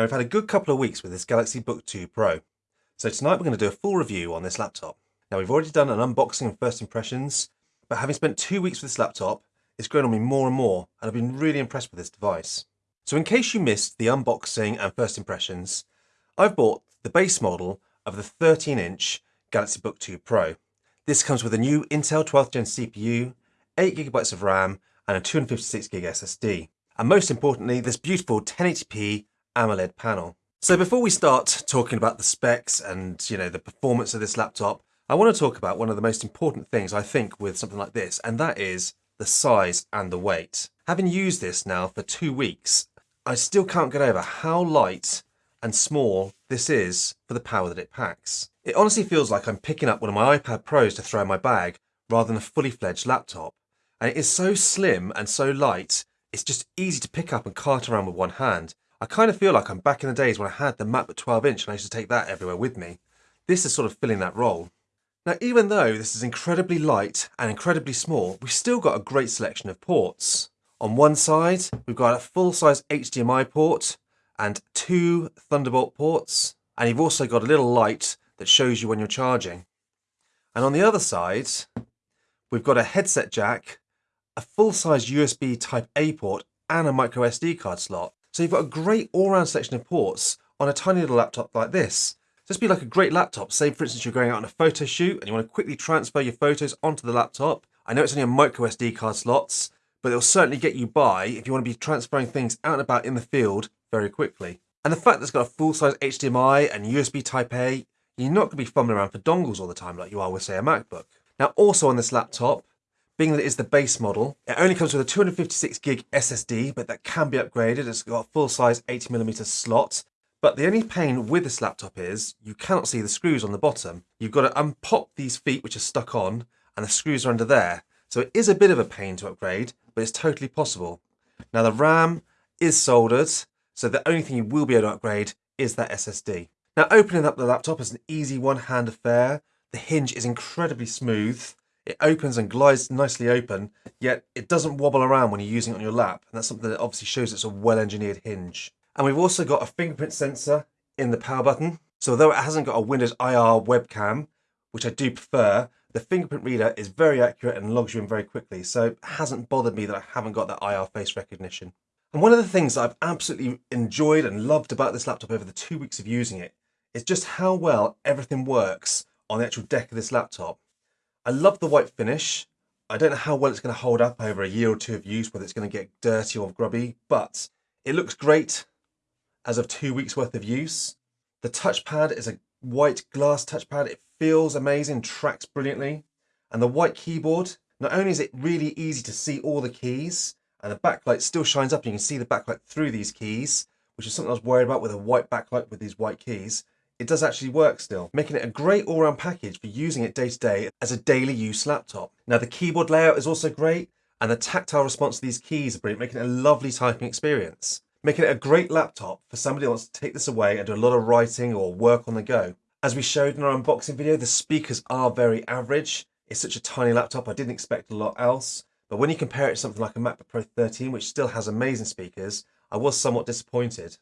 Now we've had a good couple of weeks with this Galaxy Book 2 Pro. So tonight we're going to do a full review on this laptop. Now we've already done an unboxing and first impressions, but having spent two weeks with this laptop, it's grown on me more and more, and I've been really impressed with this device. So in case you missed the unboxing and first impressions, I've bought the base model of the 13-inch Galaxy Book 2 Pro. This comes with a new Intel 12th Gen CPU, 8GB of RAM, and a 256GB SSD. And most importantly, this beautiful 1080p AMOLED panel. So before we start talking about the specs and you know the performance of this laptop, I want to talk about one of the most important things I think with something like this, and that is the size and the weight. Having used this now for two weeks, I still can't get over how light and small this is for the power that it packs. It honestly feels like I'm picking up one of my iPad Pros to throw in my bag rather than a fully fledged laptop. And it is so slim and so light, it's just easy to pick up and cart around with one hand. I kind of feel like I'm back in the days when I had the MacBook 12 inch and I used to take that everywhere with me. This is sort of filling that role. Now, even though this is incredibly light and incredibly small, we've still got a great selection of ports. On one side, we've got a full-size HDMI port and two Thunderbolt ports. And you've also got a little light that shows you when you're charging. And on the other side, we've got a headset jack, a full-size USB Type A port, and a micro SD card slot. So you've got a great all-round selection of ports on a tiny little laptop like this. This would be like a great laptop. Say, for instance, you're going out on a photo shoot and you want to quickly transfer your photos onto the laptop. I know it's only a micro SD card slots, but it'll certainly get you by if you want to be transferring things out and about in the field very quickly. And the fact that it's got a full-size HDMI and USB Type A, you're not going to be fumbling around for dongles all the time like you are with, say, a MacBook. Now, also on this laptop, being that it is the base model, it only comes with a 256 gig SSD, but that can be upgraded. It's got a full-size 80mm slot. But the only pain with this laptop is you cannot see the screws on the bottom. You've got to unpop these feet, which are stuck on, and the screws are under there. So it is a bit of a pain to upgrade, but it's totally possible. Now the RAM is soldered, so the only thing you will be able to upgrade is that SSD. Now opening up the laptop is an easy one-hand affair. The hinge is incredibly smooth. It opens and glides nicely open, yet it doesn't wobble around when you're using it on your lap. And that's something that obviously shows it's a well-engineered hinge. And we've also got a fingerprint sensor in the power button. So although it hasn't got a Windows IR webcam, which I do prefer, the fingerprint reader is very accurate and logs you in very quickly. So it hasn't bothered me that I haven't got that IR face recognition. And one of the things I've absolutely enjoyed and loved about this laptop over the two weeks of using it is just how well everything works on the actual deck of this laptop. I love the white finish. I don't know how well it's going to hold up over a year or two of use, whether it's going to get dirty or grubby, but it looks great as of two weeks worth of use. The touchpad is a white glass touchpad. It feels amazing, tracks brilliantly. And the white keyboard, not only is it really easy to see all the keys, and the backlight still shines up and you can see the backlight through these keys, which is something I was worried about with a white backlight with these white keys it does actually work still, making it a great all-round package for using it day to day as a daily use laptop. Now the keyboard layout is also great, and the tactile response to these keys are brilliant, making it a lovely typing experience. Making it a great laptop for somebody who wants to take this away and do a lot of writing or work on the go. As we showed in our unboxing video, the speakers are very average. It's such a tiny laptop, I didn't expect a lot else. But when you compare it to something like a MacBook Pro 13, which still has amazing speakers, I was somewhat disappointed.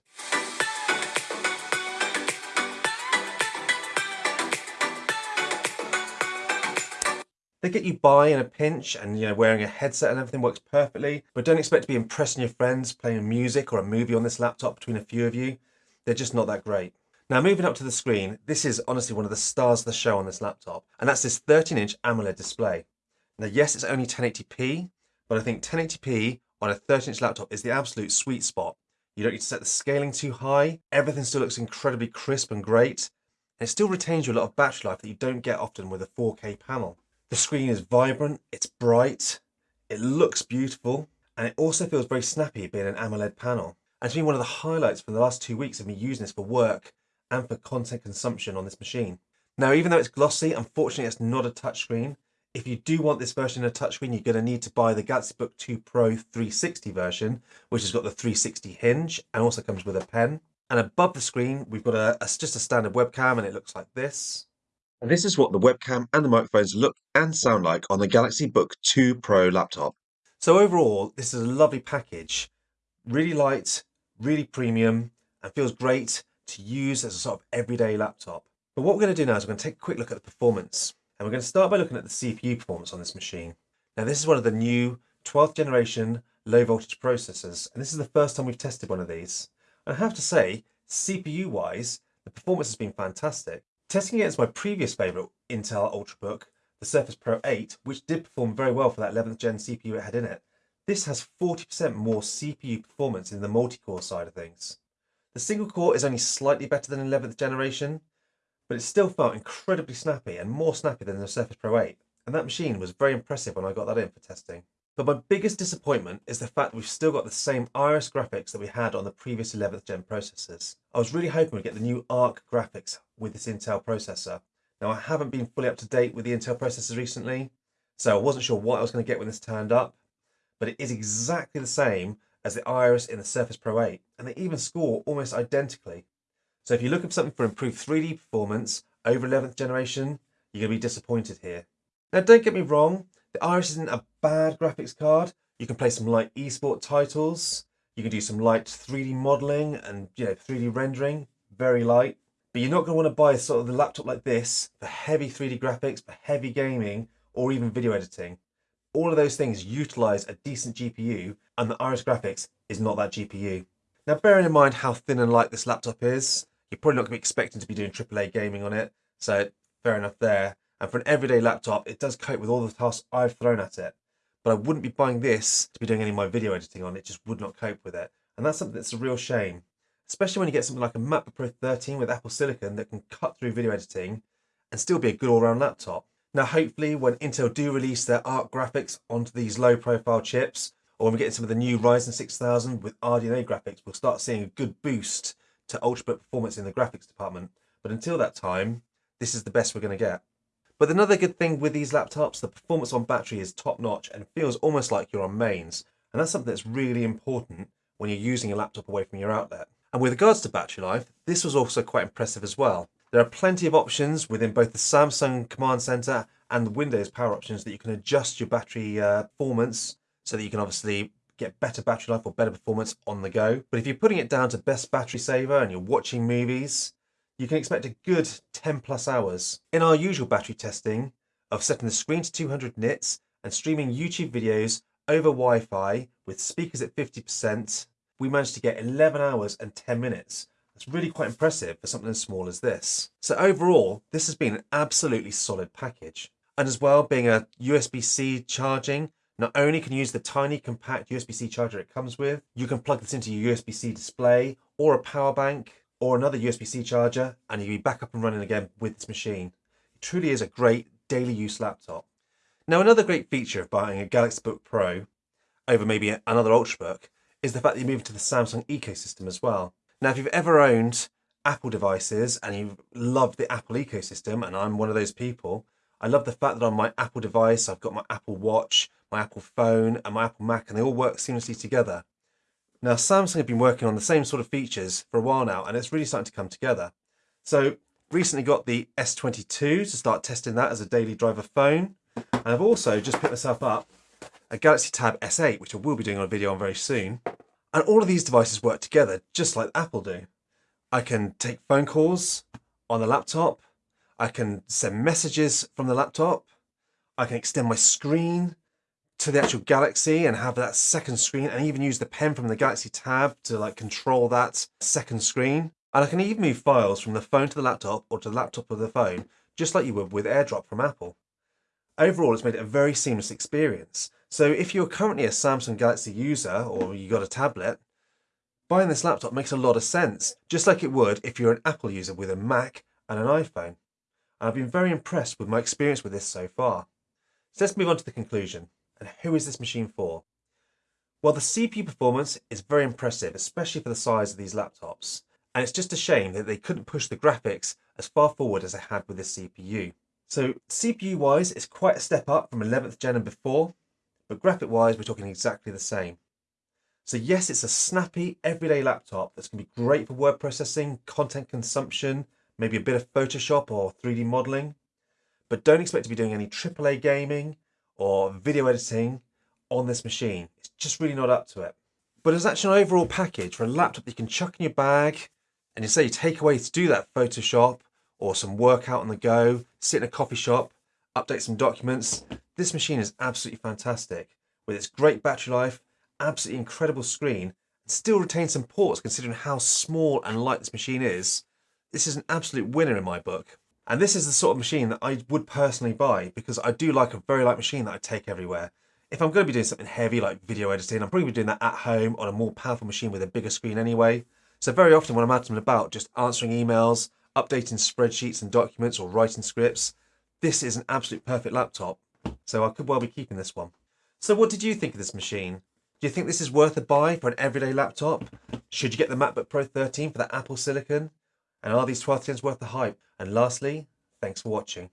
They get you by in a pinch and you know wearing a headset and everything works perfectly, but don't expect to be impressing your friends playing music or a movie on this laptop between a few of you. They're just not that great. Now moving up to the screen, this is honestly one of the stars of the show on this laptop, and that's this 13-inch AMOLED display. Now yes, it's only 1080p, but I think 1080p on a 13-inch laptop is the absolute sweet spot. You don't need to set the scaling too high, everything still looks incredibly crisp and great, and it still retains you a lot of battery life that you don't get often with a 4K panel. The screen is vibrant, it's bright, it looks beautiful, and it also feels very snappy being an AMOLED panel. And it's been one of the highlights for the last two weeks of me using this for work and for content consumption on this machine. Now, even though it's glossy, unfortunately it's not a touchscreen. If you do want this version of touchscreen, you're going to need to buy the Galaxy Book 2 Pro 360 version, which has got the 360 hinge and also comes with a pen. And above the screen, we've got a, a just a standard webcam and it looks like this. And this is what the webcam and the microphones look and sound like on the Galaxy Book 2 Pro laptop. So overall, this is a lovely package. Really light, really premium, and feels great to use as a sort of everyday laptop. But what we're going to do now is we're going to take a quick look at the performance. And we're going to start by looking at the CPU performance on this machine. Now this is one of the new 12th generation low voltage processors. And this is the first time we've tested one of these. And I have to say, CPU wise, the performance has been fantastic. Testing against my previous favourite Intel Ultrabook, the Surface Pro 8, which did perform very well for that 11th gen CPU it had in it, this has 40% more CPU performance in the multi-core side of things. The single core is only slightly better than 11th generation, but it still felt incredibly snappy and more snappy than the Surface Pro 8. And that machine was very impressive when I got that in for testing. But my biggest disappointment is the fact that we've still got the same Iris graphics that we had on the previous 11th gen processors. I was really hoping we'd get the new ARC graphics with this Intel processor. Now I haven't been fully up to date with the Intel processors recently, so I wasn't sure what I was going to get when this turned up, but it is exactly the same as the Iris in the Surface Pro 8, and they even score almost identically. So if you're looking for something for improved 3D performance over 11th generation, you're going to be disappointed here. Now don't get me wrong, the Iris isn't a bad graphics card. You can play some light esport titles, you can do some light 3D modeling and you know 3D rendering, very light. But you're not going to want to buy sort of the laptop like this for heavy 3D graphics, for heavy gaming, or even video editing all of those things utilize a decent GPU and the Iris Graphics is not that GPU. Now bearing in mind how thin and light this laptop is, you're probably not going to be expecting to be doing AAA gaming on it, so fair enough there. And for an everyday laptop, it does cope with all the tasks I've thrown at it. But I wouldn't be buying this to be doing any of my video editing on, it just would not cope with it. And that's something that's a real shame. Especially when you get something like a MacBook Pro 13 with Apple Silicon that can cut through video editing and still be a good all-round laptop. Now, hopefully, when Intel do release their ARC graphics onto these low profile chips, or when we get some of the new Ryzen 6000 with RDNA graphics, we'll start seeing a good boost to ultrabook performance in the graphics department. But until that time, this is the best we're going to get. But another good thing with these laptops, the performance on battery is top notch and feels almost like you're on mains. And that's something that's really important when you're using a laptop away from your outlet. And with regards to battery life, this was also quite impressive as well. There are plenty of options within both the Samsung Command Center and the Windows power options that you can adjust your battery uh, performance so that you can obviously get better battery life or better performance on the go. But if you're putting it down to best battery saver and you're watching movies, you can expect a good 10 plus hours. In our usual battery testing of setting the screen to 200 nits and streaming YouTube videos over Wi-Fi with speakers at 50%, we managed to get 11 hours and 10 minutes That's really quite impressive for something as small as this. So overall, this has been an absolutely solid package. And as well, being a USB-C charging, not only can you use the tiny compact USB-C charger it comes with, you can plug this into your USB-C display or a power bank or another USB-C charger and you'll be back up and running again with this machine. It truly is a great daily use laptop. Now another great feature of buying a Galaxy Book Pro over maybe another Ultrabook is the fact that you move into the Samsung ecosystem as well. Now, if you've ever owned Apple devices and you love the Apple ecosystem, and I'm one of those people, I love the fact that on my Apple device, I've got my Apple Watch, my Apple phone, and my Apple Mac, and they all work seamlessly together. Now, Samsung have been working on the same sort of features for a while now, and it's really starting to come together. So, recently got the S22 to start testing that as a daily driver phone. And I've also just picked myself up a Galaxy Tab S8, which I will be doing a video on very soon. And all of these devices work together just like Apple do. I can take phone calls on the laptop. I can send messages from the laptop. I can extend my screen to the actual Galaxy and have that second screen and even use the pen from the Galaxy Tab to like control that second screen. And I can even move files from the phone to the laptop or to the laptop of the phone, just like you would with AirDrop from Apple. Overall, it's made it a very seamless experience. So if you're currently a Samsung Galaxy user or you got a tablet, buying this laptop makes a lot of sense, just like it would if you're an Apple user with a Mac and an iPhone. And I've been very impressed with my experience with this so far. So let's move on to the conclusion. And who is this machine for? Well, the CPU performance is very impressive, especially for the size of these laptops. And it's just a shame that they couldn't push the graphics as far forward as they had with this CPU. So CPU wise, it's quite a step up from 11th gen and before, but graphic wise, we're talking exactly the same. So yes, it's a snappy everyday laptop that's to be great for word processing, content consumption, maybe a bit of Photoshop or 3D modeling, but don't expect to be doing any AAA gaming or video editing on this machine. It's just really not up to it. But as actually an overall package for a laptop that you can chuck in your bag and you say you take away to do that Photoshop or some work out on the go, sit in a coffee shop, update some documents, this machine is absolutely fantastic. With its great battery life, absolutely incredible screen, and still retains some ports considering how small and light this machine is. This is an absolute winner in my book. And this is the sort of machine that I would personally buy because I do like a very light machine that I take everywhere. If I'm going to be doing something heavy like video editing, I'm probably doing that at home on a more powerful machine with a bigger screen anyway. So very often when I'm out and about, just answering emails, updating spreadsheets and documents or writing scripts, this is an absolute perfect laptop. So I could well be keeping this one. So what did you think of this machine? Do you think this is worth a buy for an everyday laptop? Should you get the MacBook Pro 13 for that Apple Silicon? And are these 12 worth the hype? And lastly, thanks for watching.